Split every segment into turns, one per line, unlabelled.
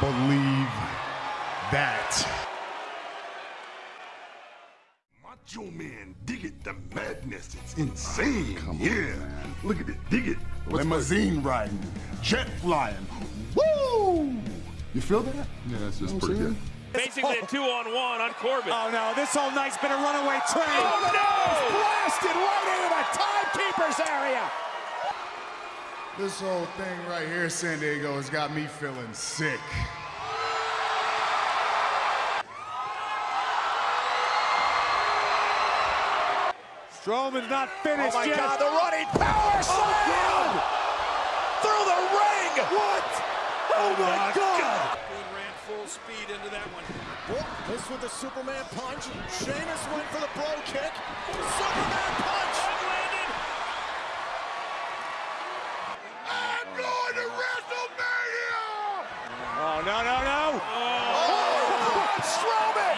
believe that.
Macho Man, dig it, the madness, it's insane. yeah, look at it, dig it. What's
Limousine riding, jet flying. Woo! You feel that?
Yeah, that's just
You know
pretty good.
saying?
Basically a oh. two-on-one on Corbin.
Oh no, this whole night's been a runaway train.
Oh, no!
Blasted right into the timekeeper's area.
This whole thing right here, San Diego, has got me feeling sick.
Strowman's not finished yet.
Oh my
yet.
God, the running power oh, slam! Through the ring! What? Oh, oh my God!
ran full speed into that one.
Oh, this with the Superman punch. Sheamus went for the bro kick. Superman punch!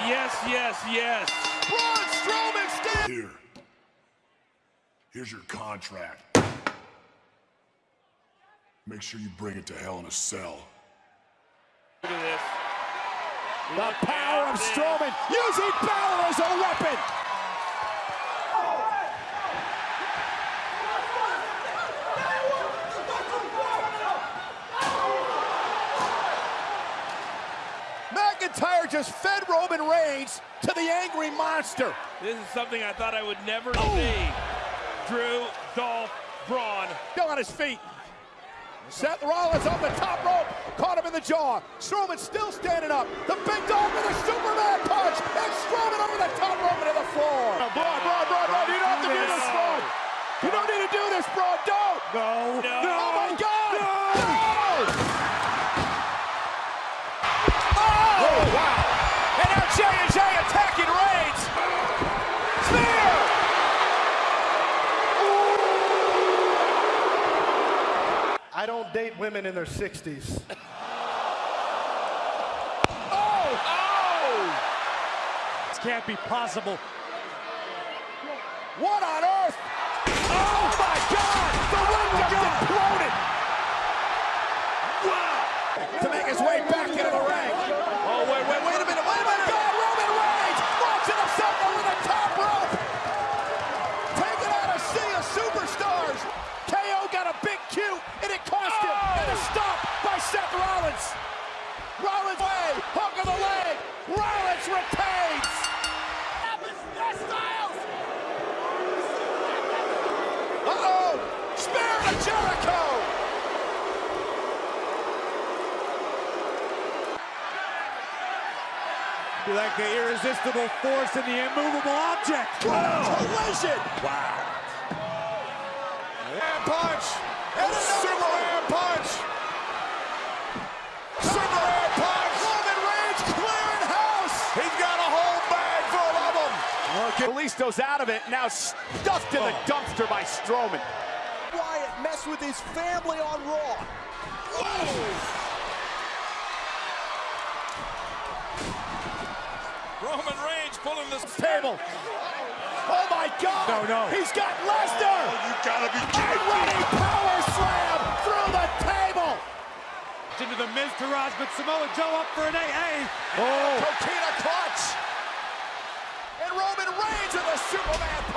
Yes, yes, yes.
Braun Strowman stands!
Here. Here's your contract. Make sure you bring it to Hell in a Cell.
Look at this.
The power of Strowman using Balor as a weapon! Just fed Roman Reigns to the angry monster.
This is something I thought I would never
Oh.
see. Drew, Dolph, Braun.
Still on his feet. Seth Rollins on the top rope, caught him in the jaw. Strowman still standing up. The big dog with a Superman punch, and Strowman over the top rope into the floor. Braun, Braun, Braun, Braun, you don't have to do this, Braun. You don't need to do this, Braun. Don't.
No
No.
Oh my God!
No!
Oh, wow! J and J attacking Reigns. Spear!
I don't date women in their 60s.
Oh! Oh!
This can't be possible.
What on earth? Oh my God! The ring just imploded! Wow! To make his way back into the ring. Oh, wait, wait, wait a minute, wait a minute! God, Roman Reigns launching himself over the top rope! Taking out a sea of superstars! KO got a big cue, and it cost him! And a stop by Seth Rollins! Rollins way, hook of the leg! Rollins retains! Uh-oh! Spear to Jericho!
Like the irresistible force in the immovable object.
What a collision!
Wow.
And punch! And a Superman punch! Superman punch! Roman Reigns clearing house! He's got a whole bag full of them! Okay. Kalisto's out of it, now stuffed in the oh. dumpster by Strowman. Wyatt messed with his family on Raw. Whoa!
Roman Reigns pulling this
Table. Oh my God!
No, no.
He's got Lesnar!
Oh, you gotta be
A
kidding me!
running power slam through the table!
Into the Miztourage, but Samoa Joe up for an AA.
Oh! Coquina clutch! Roman Reigns with a Superman